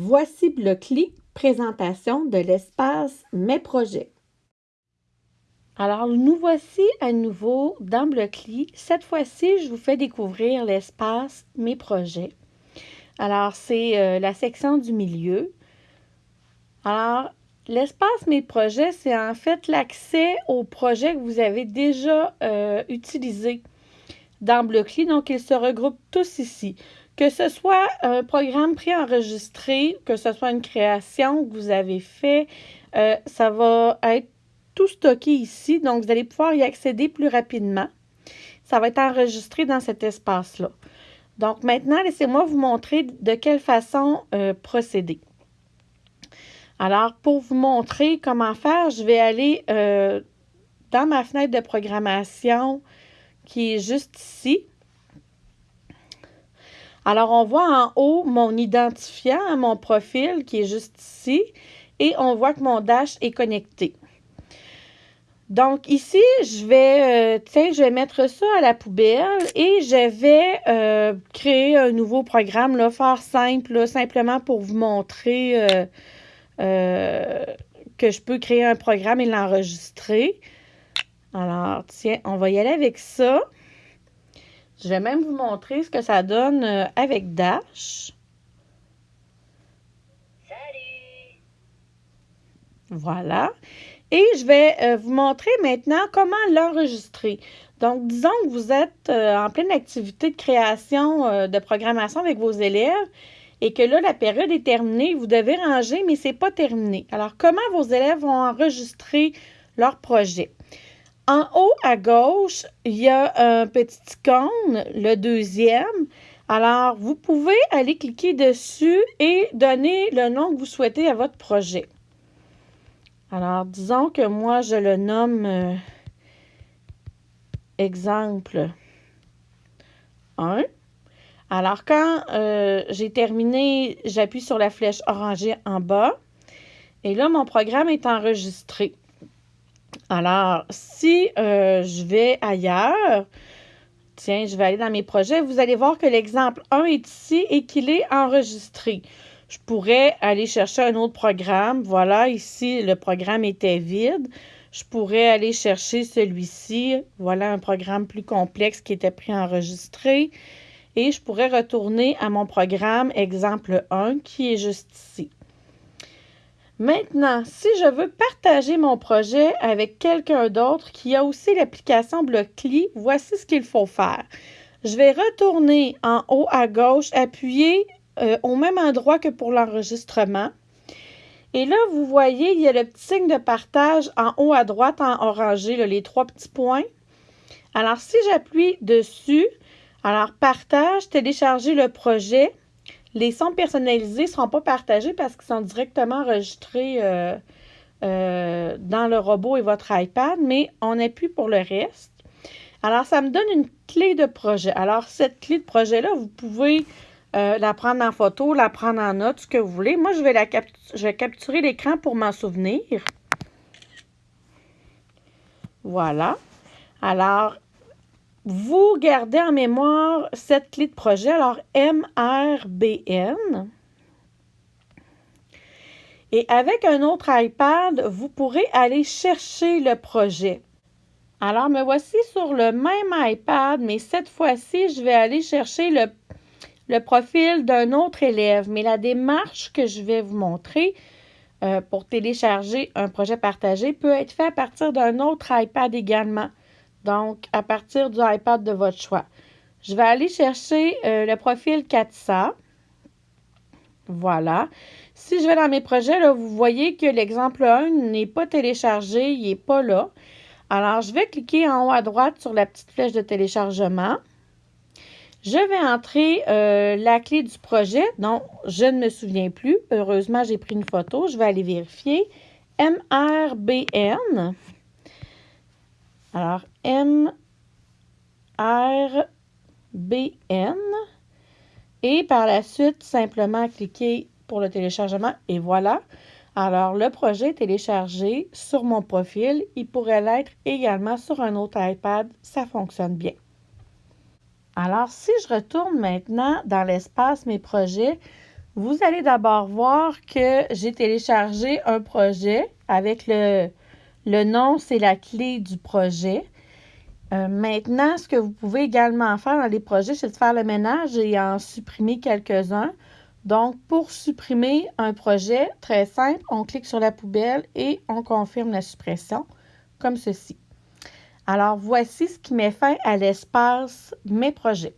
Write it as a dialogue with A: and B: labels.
A: Voici Blockly, présentation de l'espace Mes projets. Alors, nous voici à nouveau dans Blockly. Cette fois-ci, je vous fais découvrir l'espace Mes projets. Alors, c'est euh, la section du milieu. Alors, l'espace Mes projets, c'est en fait l'accès aux projets que vous avez déjà euh, utilisés dans Blockly. Donc, ils se regroupent tous ici. Que ce soit un programme préenregistré, que ce soit une création que vous avez fait, euh, ça va être tout stocké ici. Donc, vous allez pouvoir y accéder plus rapidement. Ça va être enregistré dans cet espace-là. Donc, maintenant, laissez-moi vous montrer de quelle façon euh, procéder. Alors, pour vous montrer comment faire, je vais aller euh, dans ma fenêtre de programmation qui est juste ici. Alors, on voit en haut mon identifiant, mon profil qui est juste ici, et on voit que mon dash est connecté. Donc, ici, je vais, euh, tiens, je vais mettre ça à la poubelle et je vais euh, créer un nouveau programme, là, faire simple, simplement pour vous montrer euh, que je peux créer un programme et l'enregistrer. Alors, tiens, on va y aller avec ça. Je vais même vous montrer ce que ça donne euh, avec Dash. Salut! Voilà. Et je vais euh, vous montrer maintenant comment l'enregistrer. Donc, disons que vous êtes euh, en pleine activité de création de programmation avec vos élèves et que là, la période est terminée, vous devez ranger, mais ce n'est pas terminé. Alors, comment vos élèves vont enregistrer leur projet? En haut à gauche, il y a un petit icône, le deuxième. Alors, vous pouvez aller cliquer dessus et donner le nom que vous souhaitez à votre projet. Alors, disons que moi, je le nomme euh, exemple 1. Alors, quand euh, j'ai terminé, j'appuie sur la flèche orangée en bas. Et là, mon programme est enregistré. Alors, si euh, je vais ailleurs, tiens, je vais aller dans mes projets, vous allez voir que l'exemple 1 est ici et qu'il est enregistré. Je pourrais aller chercher un autre programme. Voilà, ici, le programme était vide. Je pourrais aller chercher celui-ci. Voilà un programme plus complexe qui était préenregistré. Et je pourrais retourner à mon programme exemple 1 qui est juste ici. Maintenant, si je veux partager mon projet avec quelqu'un d'autre qui a aussi l'application Blockly, voici ce qu'il faut faire. Je vais retourner en haut à gauche, appuyer euh, au même endroit que pour l'enregistrement. Et là, vous voyez, il y a le petit signe de partage en haut à droite en orangé, les trois petits points. Alors, si j'appuie dessus, alors partage, télécharger le projet, les sons personnalisés ne seront pas partagés parce qu'ils sont directement enregistrés euh, euh, dans le robot et votre iPad, mais on appuie pour le reste. Alors, ça me donne une clé de projet. Alors, cette clé de projet-là, vous pouvez euh, la prendre en photo, la prendre en note, ce que vous voulez. Moi, je vais, la je vais capturer l'écran pour m'en souvenir. Voilà. Alors, vous gardez en mémoire cette clé de projet, alors MRBN. Et avec un autre iPad, vous pourrez aller chercher le projet. Alors, me voici sur le même iPad, mais cette fois-ci, je vais aller chercher le, profil d'un autre élève. Mais la démarche que je vais vous montrer euh, pour télécharger un projet partagé peut être faite à partir d'un autre iPad également. Donc, à partir du iPad de votre choix. Je vais aller chercher euh, le profil 400. Voilà. Si je vais dans mes projets, là, vous voyez que l'exemple 1 n'est pas téléchargé, il n'est pas là. Alors, je vais cliquer en haut à droite sur la petite flèche de téléchargement. Je vais entrer euh, la clé du projet dont je ne me souviens plus. Heureusement, j'ai pris une photo. Je vais aller vérifier. MRBN. Alors, M, R, B, N. Et par la suite, simplement cliquer pour le téléchargement et voilà. Alors, le projet est téléchargé sur mon profil. Il pourrait l'être également sur un autre iPad. Ça fonctionne bien. Alors, si je retourne maintenant dans l'espace Mes projets, vous allez d'abord voir que j'ai téléchargé un projet avec le, le nom, c'est la clé du projet. Euh, maintenant, ce que vous pouvez également faire dans les projets, c'est de faire le ménage et en supprimer quelques-uns. Donc, pour supprimer un projet, très simple, on clique sur la poubelle et on confirme la suppression, comme ceci. Alors, voici ce qui met fin à l'espace Mes projets.